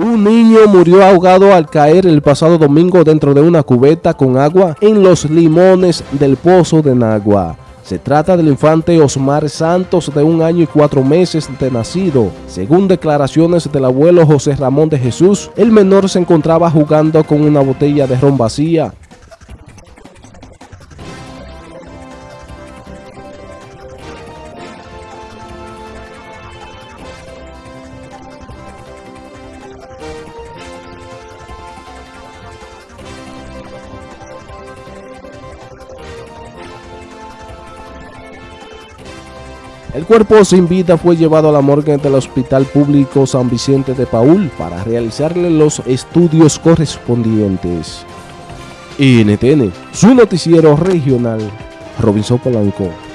Un niño murió ahogado al caer el pasado domingo dentro de una cubeta con agua en los limones del Pozo de Nagua. Se trata del infante Osmar Santos de un año y cuatro meses de nacido. Según declaraciones del abuelo José Ramón de Jesús, el menor se encontraba jugando con una botella de ron vacía El cuerpo sin vida fue llevado a la morgue del Hospital Público San Vicente de Paul para realizarle los estudios correspondientes. NTN, su noticiero regional, Robinson Polanco.